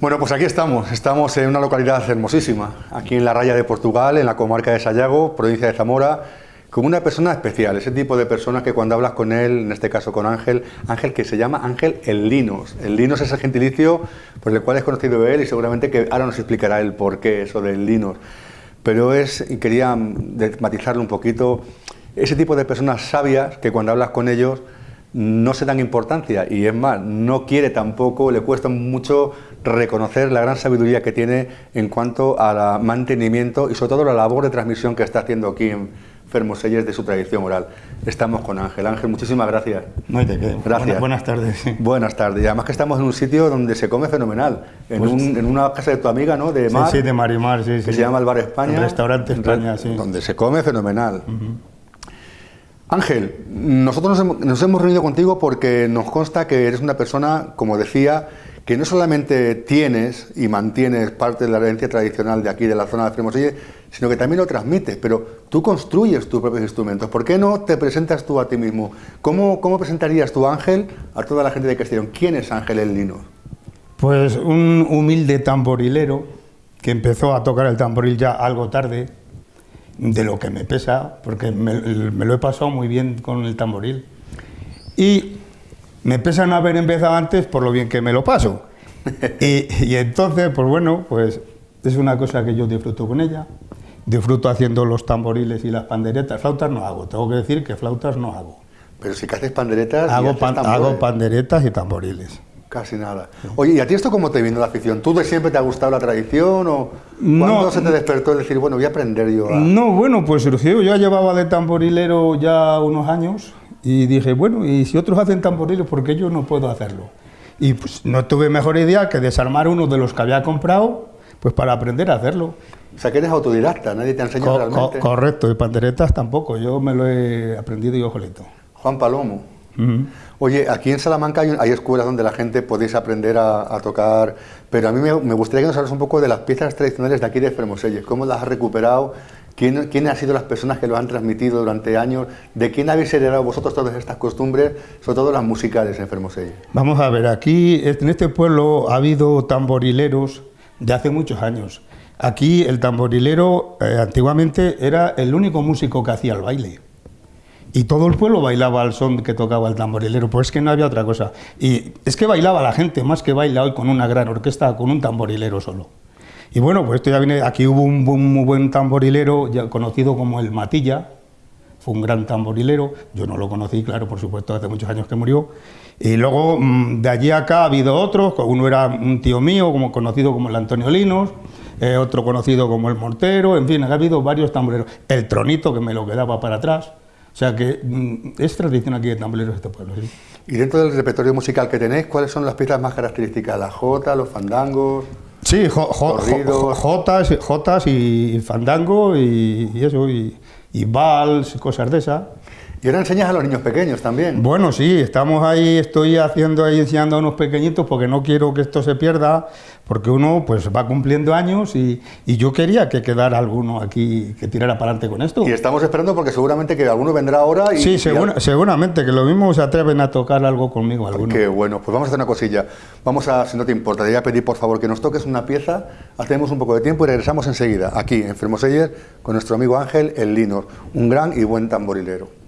Bueno, pues aquí estamos. Estamos en una localidad hermosísima, aquí en la raya de Portugal, en la comarca de Sayago, provincia de Zamora, con una persona especial, ese tipo de personas que cuando hablas con él, en este caso con Ángel, Ángel que se llama Ángel El Linos. El Linos es el gentilicio por el cual es conocido él y seguramente que ahora nos explicará el por qué eso del Linos. Pero es, y quería matizarlo un poquito, ese tipo de personas sabias que cuando hablas con ellos no se dan importancia y es más, no quiere tampoco, le cuesta mucho reconocer la gran sabiduría que tiene en cuanto al mantenimiento y sobre todo la labor de transmisión que está haciendo aquí en Fermoselles de su tradición oral. Estamos con Ángel. Ángel, muchísimas gracias. No de qué. Gracias. Buenas, tardes. Buenas tardes. Y además que estamos en un sitio donde se come fenomenal. En, pues una casa de tu amiga, ¿no? De Mar. Sí, sí de Marimar, sí. Que se llama el Bar España. El restaurante España, sí. Donde se come fenomenal. Ángel, nosotros nos hemos, reunido contigo porque nos consta que eres una persona, como decía, que no solamente tienes y mantienes parte de la herencia tradicional de aquí, de la zona de Fremoselle, sino que también lo transmites, pero tú construyes tus propios instrumentos. ¿Por qué no te presentas tú a ti mismo? ¿Cómo, cómo presentarías tu Ángel a toda la gente de Castellón? ¿Quién es Ángel El Lino? Pues un humilde tamborilero que empezó a tocar el tamboril ya algo tarde, de lo que me pesa, porque me, lo he pasado muy bien con el tamboril. Y me pesa no haber empezado antes por lo bien que me lo paso. y, entonces, pues bueno, pues es una cosa que yo disfruto con ella. Disfruto haciendo los tamboriles y las panderetas. Flautas no hago, tengo que decir que flautas no hago. Pero si que haces panderetas... Hago, hago panderetas y tamboriles. Casi nada. Oye, ¿y a ti esto cómo te vino la afición? ¿Tú de siempre te ha gustado la tradición o cuándo se te despertó el decir, bueno, voy a aprender yo No, bueno, pues surgió, yo ya llevaba de tamborilero ya unos años y dije, bueno, y si otros hacen tamboriles, ¿por qué yo no puedo hacerlo? Y pues no tuve mejor idea que desarmar uno de los que había comprado, pues para aprender a hacerlo. O sea, que eres autodidacta, nadie te ha enseñado realmente. correcto, y panderetas tampoco, yo me lo he aprendido yo solito. Juan Palomo. Oye, aquí en Salamanca hay, escuelas donde la gente podéis aprender a, tocar, pero a mí me, gustaría que nos hables un poco de las piezas tradicionales de aquí de Fermoselles, cómo las has recuperado, quién, quién han sido las personas que lo han transmitido durante años, de quién habéis heredado vosotros todas estas costumbres, sobre todo las musicales en Fermoselles. Vamos a ver, aquí en este pueblo ha habido tamborileros de hace muchos años. Aquí el tamborilero eh, antiguamente era el único músico que hacía el baile y todo el pueblo bailaba al son que tocaba el tamborilero, pues es que no había otra cosa. Y es que bailaba la gente, más que baila hoy con una gran orquesta, con un tamborilero solo. Y bueno, pues esto ya viene, aquí hubo un, muy buen tamborilero ya conocido como el Matilla, fue un gran tamborilero, yo no lo conocí, claro, por supuesto, hace muchos años que murió. Y luego mm, de allí acá ha habido otros, uno era un tío mío, como conocido como el Antonio Linos, eh, otro conocido como el Mortero, en fin, ha habido varios tamborileros. El Tronito, que me lo quedaba para atrás, o sea que mm, es tradición aquí de tamborileros este pueblo. ¿sí? Y dentro del repertorio musical que tenéis, ¿cuáles son las piezas más características? ¿La jota, los fandangos? Sí, jotas, jotas y fandango y, eso, y, y vals, cosas de esas. Y ahora enseñas a los niños pequeños también. Bueno, sí, estamos ahí, estoy haciendo ahí enseñando a unos pequeñitos porque no quiero que esto se pierda, porque uno pues va cumpliendo años y, yo quería que quedara alguno aquí que tirara para adelante con esto. Y estamos esperando porque seguramente que alguno vendrá ahora y... Sí, seguramente, que lo mismo se atreven a tocar algo conmigo alguno. Qué bueno, pues vamos a hacer una cosilla. Vamos a, si no te importa, te voy a pedir por favor que nos toques una pieza, hacemos un poco de tiempo y regresamos enseguida, aquí en Fermoseller, con nuestro amigo Ángel El Linor, un gran y buen tamborilero.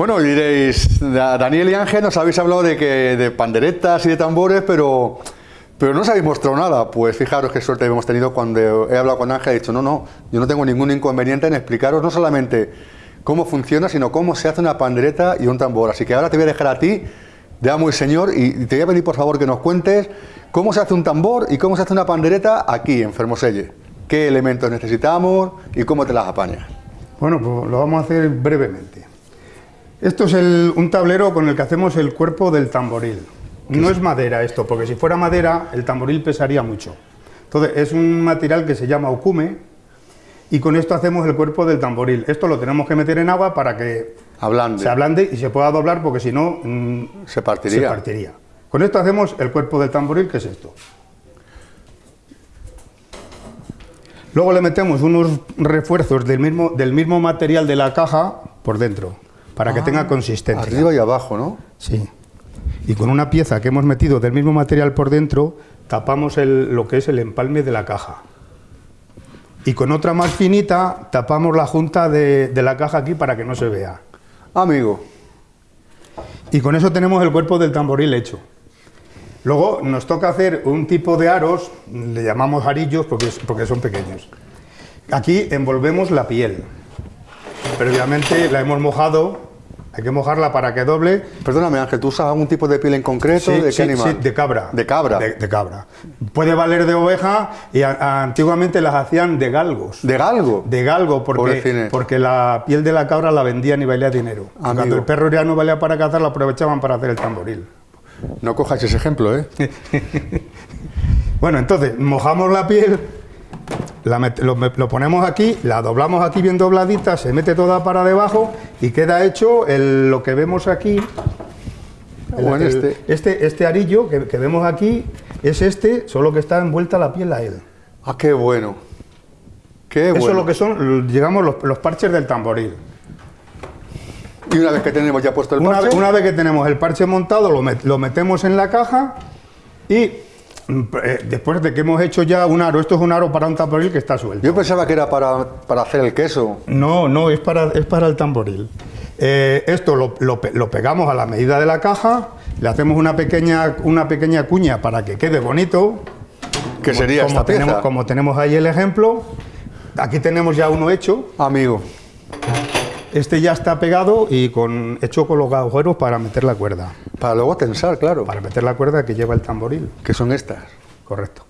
Bueno, diréis, Daniel y Ángel nos habéis hablado de que de panderetas y de tambores, pero, pero no os habéis mostrado nada. Pues fijaros qué suerte hemos tenido cuando he hablado con Ángel, he dicho, no, no, yo no tengo ningún inconveniente en explicaros no solamente cómo funciona, sino cómo se hace una pandereta y un tambor. Así que ahora te voy a dejar a ti, de amo y señor, y te voy a pedir por favor que nos cuentes cómo se hace un tambor y cómo se hace una pandereta aquí en Fermoselle. ¿Qué elementos necesitamos y cómo te las apañas? Bueno, pues lo vamos a hacer brevemente. Esto es un tablero con el que hacemos el cuerpo del tamboril. No es madera esto, porque si fuera madera el tamboril pesaría mucho. Entonces es un material que se llama okume y con esto hacemos el cuerpo del tamboril. Esto lo tenemos que meter en agua para que se ablande y se pueda doblar porque si no mm, se, partiría. se partiría. Con esto hacemos el cuerpo del tamboril, que es esto. Luego le metemos unos refuerzos del mismo, del mismo material de la caja por dentro para que tenga ah, consistencia. Arriba y abajo, ¿no? Sí. Y con una pieza que hemos metido del mismo material por dentro, tapamos lo que es el empalme de la caja. Y con otra más finita, tapamos la junta de, la caja aquí para que no se vea. Amigo. Y con eso tenemos el cuerpo del tamboril hecho. Luego nos toca hacer un tipo de aros, le llamamos arillos porque, porque son pequeños. Aquí envolvemos la piel. Previamente la hemos mojado hay que mojarla para que doble. Perdóname, Ángel, ¿tú usas algún tipo de piel en concreto? ¿De qué animal? Sí, de cabra. ¿De cabra? De, cabra. Puede valer de oveja y antiguamente las hacían de galgos. ¿De galgo? De galgo, porque, porque la piel de la cabra la vendían y valía dinero. Cuando el perro ya no valía para cazar, la aprovechaban para hacer el tamboril. No cojas ese ejemplo, ¿eh? bueno, entonces, mojamos la piel lo, ponemos aquí, la doblamos aquí bien dobladita, se mete toda para debajo y queda hecho lo que vemos aquí. este. este. este, arillo que, vemos aquí es este, solo que está envuelta la piel a él. Ah, qué bueno. Qué Eso es lo que son, digamos, los, parches del tamboril. Y una vez que tenemos ya puesto el parche... Una, vez que tenemos el parche montado, lo, lo metemos en la caja y después de que hemos hecho ya un aro, esto es un aro para un tamboril que está suelto. Yo pensaba que era para, hacer el queso. No, no, es para, es para el tamboril. Eh, esto lo, pegamos a la medida de la caja, le hacemos una pequeña, una pequeña cuña para que quede bonito. ¿Qué sería como esta tenemos, Como tenemos ahí el ejemplo, aquí tenemos ya uno hecho. Amigo. Este ya está pegado y con, hecho con los agujeros para meter la cuerda. Para luego tensar, claro. Para meter la cuerda que lleva el tamboril. Que son estas. Correcto.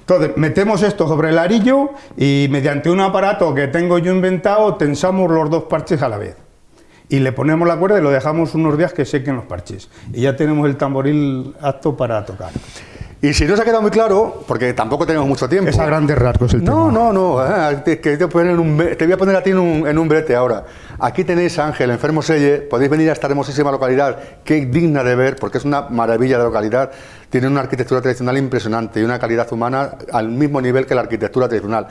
Entonces, metemos esto sobre el arillo y mediante un aparato que tengo yo inventado, tensamos los dos parches a la vez. Y le ponemos la cuerda y lo dejamos unos días que sequen los parches. Y ya tenemos el tamboril apto para tocar. Y si no se ha quedado muy claro, porque tampoco tenemos mucho tiempo. Es a grandes rasgos el no, tema. No, no, no. Eh, te, te, voy a poner a ti en un, en un, brete ahora. Aquí tenéis a Ángel, enfermo Selle. Podéis venir a esta hermosísima localidad, que es digna de ver, porque es una maravilla de localidad. Tiene una arquitectura tradicional impresionante y una calidad humana al mismo nivel que la arquitectura tradicional.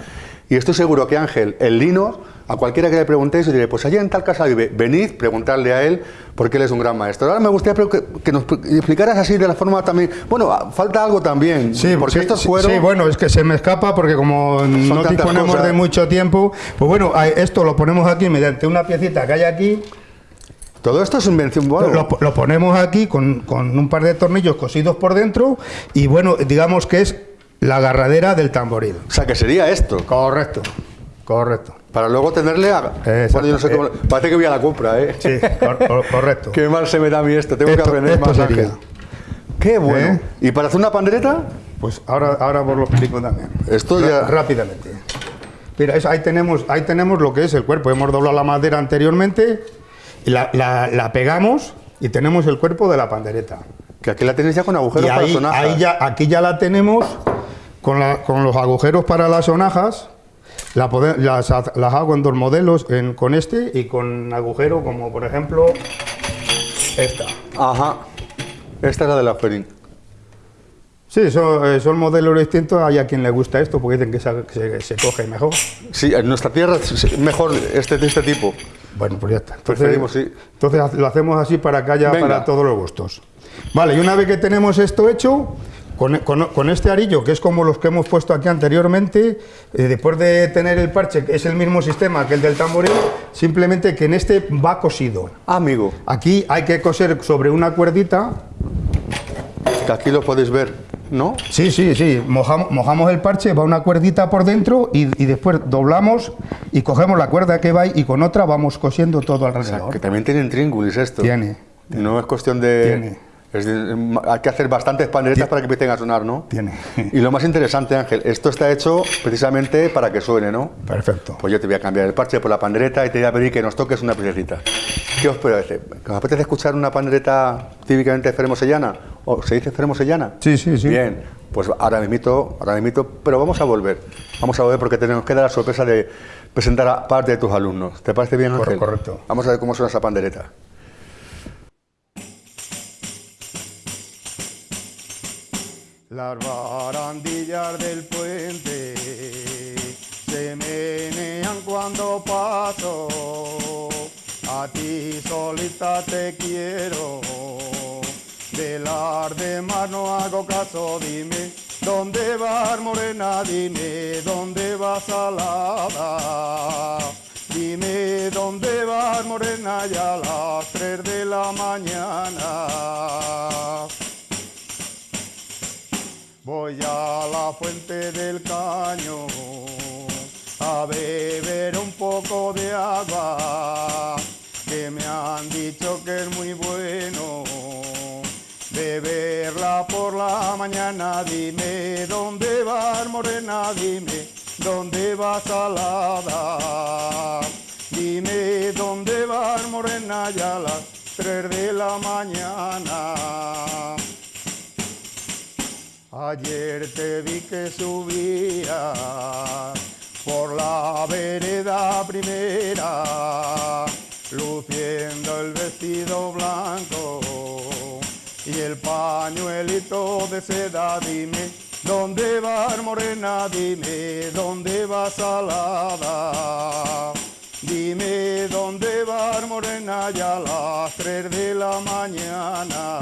Y estoy seguro que Ángel, el lino, a cualquiera que le preguntéis, diré, pues allá en tal casa vive, venid, preguntarle a él, porque él es un gran maestro. Ahora me gustaría que, nos explicaras así de la forma también... Bueno, falta algo también, sí, porque sí, sí, bueno, es que se me escapa porque como no disponemos de mucho tiempo, pues bueno, esto lo ponemos aquí mediante una que hay aquí, todo esto es invención. Bueno. Lo, ponemos aquí con, con, un par de tornillos cosidos por dentro y bueno, digamos que es la agarradera del tamboril. O sea, que sería esto. Correcto, correcto. Para luego tenerle a... Bueno, yo no sé cómo... Eh, parece que voy a la compra, ¿eh? Sí, correcto. Qué mal se me da a mí esto, tengo que aprender más sería. Qué bueno. ¿Eh? ¿Y para hacer una pandereta? Pues ahora, ahora os lo explico también. Esto ya... Rápidamente. Mira, ahí, tenemos, ahí tenemos lo que es el cuerpo. Hemos doblado la madera anteriormente, y la, la, pegamos y tenemos el cuerpo de la pandereta. Que aquí la tenéis ya con agujeros para sonajas. Ahí ya, aquí ya la tenemos con, los agujeros para las sonajas, las, hago en dos modelos, con este y con agujero como por ejemplo esta. Ajá, esta es la de la Ferin. Sí, son, eh, son, modelos distintos, hay a quien le gusta esto porque dicen que se, coge mejor. Sí, en nuestra tierra es mejor este, de este tipo. Bueno, pues ya está. Entonces, entonces lo hacemos así para que haya para todos los gustos. Vale, y una vez que tenemos esto hecho, Con, con- con este arillo, que es como los que hemos puesto aquí anteriormente, eh, después de tener el parche, que es el mismo sistema que el del tamboril, simplemente que en este va cosido. Ah, amigo, Aquí hay que coser sobre una cuerdita. que aquí lo podéis ver, ¿no? Sí, sí, sí. Mojamos, mojamos el parche, va una cuerdita por dentro y, y después doblamos y cogemos la cuerda que va y con otra vamos cosiendo todo O sea, alrededor. que también tienen tríngulis esto. Tiene. No es cuestión de... Tiene. es de- hay que hacer bastantes panderetas para que empiecen a sonar, ¿no? Tiene. Y lo más interesante, Ángel, esto está hecho precisamente para que suene, ¿no? Perfecto. Pues yo te voy a cambiar el parche por la pandereta y te voy a pedir que nos toques una piececita. ¿Qué os parece? ¿Os apetece escuchar una pandereta típicamente fermosellana? ¿O se dice fermosellana? Sí, sí, sí. Bien, pues ahora mismito, ahora mismito, pero vamos a volver. Vamos a volver porque tenemos que dar la sorpresa de presentar a parte de tus alumnos. ¿Te parece bien, Ángel? correcto. Vamos a ver cómo suena esa pandereta. Las barandillas del puente se menean cuando paso. A ti solita te quiero. De las demás no hago caso, dime. ¿Dónde vas, morena? Dime, ¿dónde vas, salada? Dime, ¿dónde vas, morena? Ya a las tres de la mañana. Voy a la fuente del caño a beber un poco de agua que me han dicho que es muy bueno beberla por la mañana. Dime dónde vas, morena, dime dónde vas, salada. Dime dónde vas, morena, ya a las tres de la mañana. Ayer te vi que subía por la vereda primera, luciendo el vestido blanco y el pañuelito de seda. Dime, ¿dónde vas, morena? Dime, ¿dónde vas, salada? Dime, ¿dónde vas, morena? Ya a las tres de la mañana.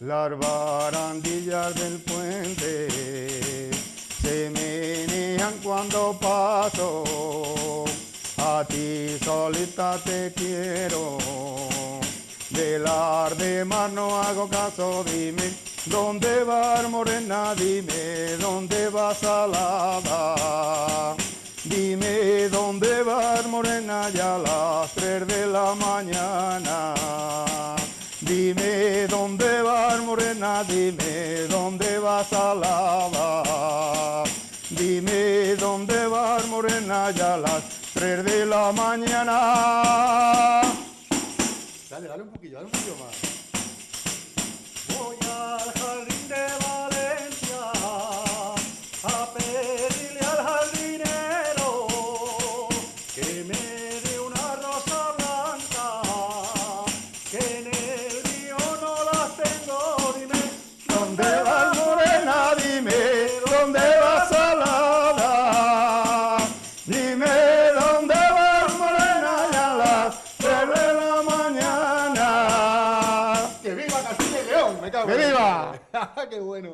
Las barandillas del puente se menean cuando paso. A ti solita te quiero. De las demás no hago caso. Dime, ¿dónde vas, morena? Dime, ¿dónde vas, salada? Dime, ¿dónde vas, morena? Ya a las tres de la mañana. Dime dónde vas, morena, dime dónde vas, salada. Dime dónde vas, morena, ya a las de la mañana. ¡Qué bueno!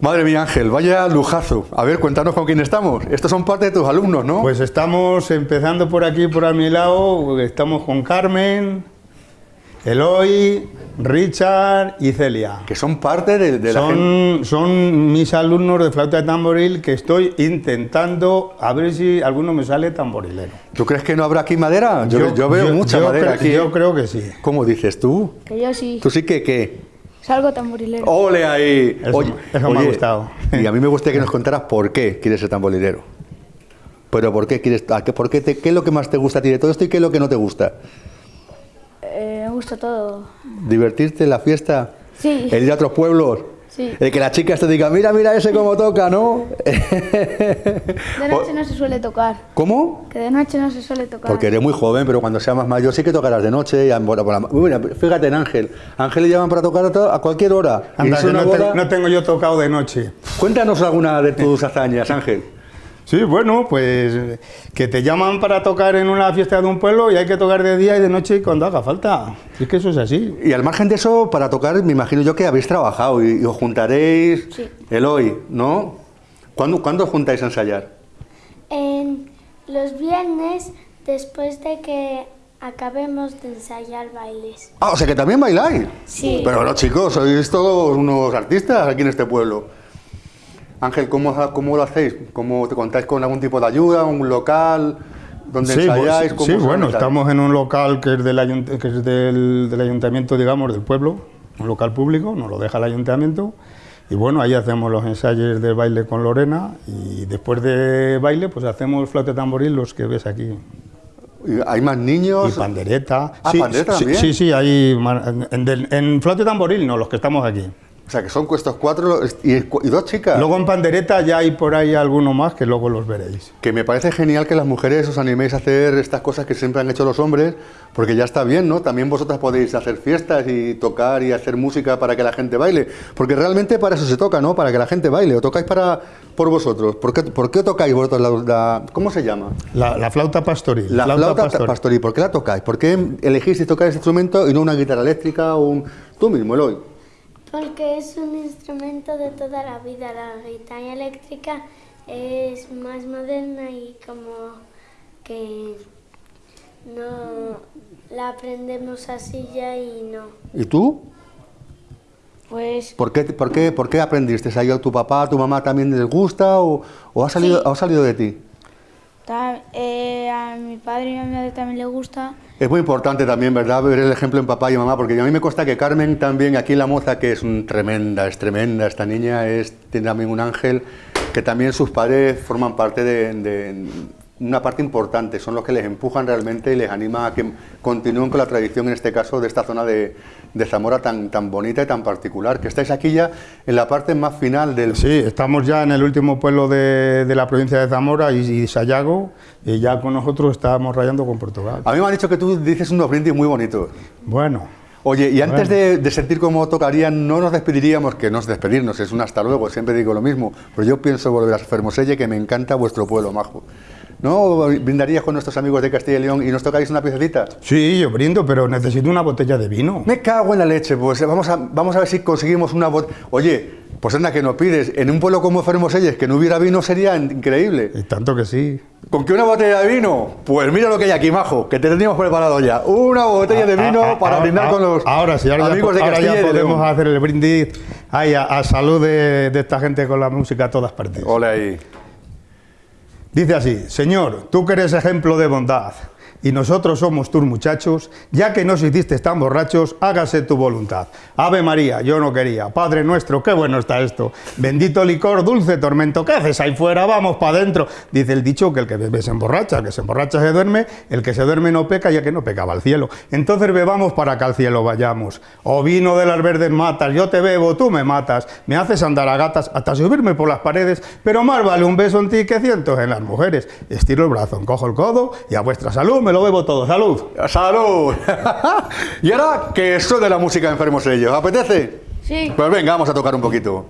Madre mía, Ángel, vaya lujazo. A ver, cuéntanos con quién estamos. Estos son parte de tus alumnos, ¿no? Pues estamos empezando por aquí, por a mi lado. Estamos con Carmen, Eloy, Richard y Celia. que son parte de, de la gente. Son, son mis alumnos de flauta de tamboril que estoy intentando a ver si alguno me sale tamborilero. ¿Tú crees que no habrá aquí madera? Yo, yo veo mucha yo madera aquí. Yo creo que sí. ¿Cómo dices tú? Que yo sí. ¿Tú sí que qué? Salgo tamborilero. ¡Ole ahí! Eso- eso me ha gustado. Y a mí me gustaría que nos contaras por qué quieres ser tamborilero. Pero ¿por qué quieres? a qué- por qué, te- ¿Qué es lo que más te gusta a ti de todo esto y qué es lo que no te gusta? Me gusta todo. ¿Divertirte en la fiesta? Sí. ¿El ir a otros pueblos? Sí. El que las chicas te digan, mira, mira ese cómo toca, ¿no? De noche no se suele tocar. ¿Cómo? Que de noche no se suele tocar. Porque eres muy joven, pero cuando seas más mayor sí que tocarás de noche. Y a- por la- por la- Mira, fíjate en Ángel. Ángel le llaman para tocar a, cualquier hora. Anda, no, te- no tengo yo tocado de noche. Cuéntanos alguna de tus hazañas, Ángel. Sí, bueno, pues que te llaman para tocar en una fiesta de un pueblo y hay que tocar de día y de noche y cuando haga falta. Es que eso es así. Y al margen de eso, para tocar, me imagino yo que habéis trabajado y, y os juntaréis Sí. el hoy, ¿no? ¿Cuándo, ¿Cuándo os juntáis a ensayar? En los viernes, después de que acabemos de ensayar bailes. Ah, o sea que también bailáis. Sí. Pero bueno, chicos, sois todos unos artistas aquí en este pueblo. Ángel, ¿cómo, cómo lo hacéis? ¿Cómo te contáis con algún tipo de ayuda, un local donde Sí, ensayáis? bu- ¿Cómo sí, bueno, estamos en un local que es, del, que es del, del ayuntamiento, digamos, del pueblo, un local público, nos lo deja el ayuntamiento. Y bueno, ahí hacemos los ensayos del baile con Lorena y después de baile pues hacemos flauta tamboril, los que ves aquí. ¿Y ¿Hay más niños? Y pandereta. Ah, sí, pandereta sí, también. Sí, sí, hay en, del- en flauta tamboril, no, los que estamos aquí. O sea, que son estos cuatro y, y dos chicas. Luego en pandereta ya hay por ahí alguno más que luego los veréis. Que me parece genial que las mujeres os animéis a hacer estas cosas que siempre han hecho los hombres, porque ya está bien, ¿no? También vosotras podéis hacer fiestas y tocar y hacer música para que la gente baile, porque realmente para eso se toca, ¿no? Para que la gente baile, o tocáis para por vosotros. ¿Por qué, por qué tocáis vosotros la, la- ¿Cómo se llama? La, la flauta pastoril. La flauta, pastoril. pastoril. ¿Por qué la tocáis? ¿Por qué elegís tocar ese instrumento y no una guitarra eléctrica o un... Tú mismo, Eloy. Porque es un instrumento de toda la vida. La guitarra eléctrica es más moderna y como que no la aprendemos así ya y no. ¿Y tú? Pues ¿Por qué, por qué, por qué aprendiste? ¿Ha ido a tu papá, a tu mamá también les gusta o, o ha, salido, ha salido de ti? Eh, a mi padre y a mi madre también le gusta. Es muy importante también, ¿verdad?, ver el ejemplo en papá y mamá, porque a mí me consta que Carmen también, aquí La Moza, que es un tremenda, es tremenda, esta niña es, tiene también un ángel, que también sus padres forman parte de una parte importante, son los que les empujan realmente y les animan a que continúen con la tradición, en este caso, de esta zona de, de Zamora tan, tan bonita y tan particular, que estáis aquí ya en la parte más final del... Sí, estamos ya en el último pueblo de, de la provincia de Zamora y, y Sayago, y ya con nosotros estamos rayando con Portugal. A mí me han dicho que tú dices unos brindis muy bonitos. Bueno, Oye, y antes de, de sentir cómo tocarían, no nos despediríamos, que no es despedirnos, es un hasta luego, siempre digo lo mismo, pero yo pienso volver a Fermoselle, que me encanta vuestro pueblo, majo. ¿No brindarías con nuestros amigos de Castilla y León y nos tocáis una piececita? sí, yo brindo, pero necesito una botella de vino. Me cago en la leche, pues vamos a, vamos a ver si conseguimos una botella. Oye, pues anda que nos pides, en un pueblo como Fermoselles, que no hubiera vino sería increíble. Y tanto que sí. ¿Con qué una botella de vino? Pues mira lo que hay aquí, majo, que te teníamos preparado ya. Una botella de vino Ah, ah, para ah, brindar ah, con los ahora sí, ahora amigos ya, de ahora Castilla ya y de podemos hacer el brindis ay, a, a salud de, de esta gente con la música a todas partes. Ole ahí. Dice así, Señor, tú que eres ejemplo de bondad, y nosotros somos tus muchachos, ya que nos hiciste tan borrachos, hágase tu voluntad. Ave María, yo no quería. Padre nuestro, qué bueno está esto. Bendito licor, dulce tormento, ¿qué haces ahí fuera? Vamos para adentro. Dice el dicho que el que bebe se emborracha, que se emborracha se duerme, el que se duerme no peca, ya que no pecaba al cielo. Entonces bebamos para que al cielo vayamos. Oh vino de las verdes matas, yo te bebo, tú me matas, me haces andar a gatas hasta subirme por las paredes, pero más vale un beso en ti que cientos en las mujeres. Estiro el brazo, encojo el codo y a vuestra salud me lo bebo todo. ¡Salud! ¡Salud! y ahora que suene la música enfermos ellos. ¿Apetece? Sí. Pues venga, vamos a tocar un poquito.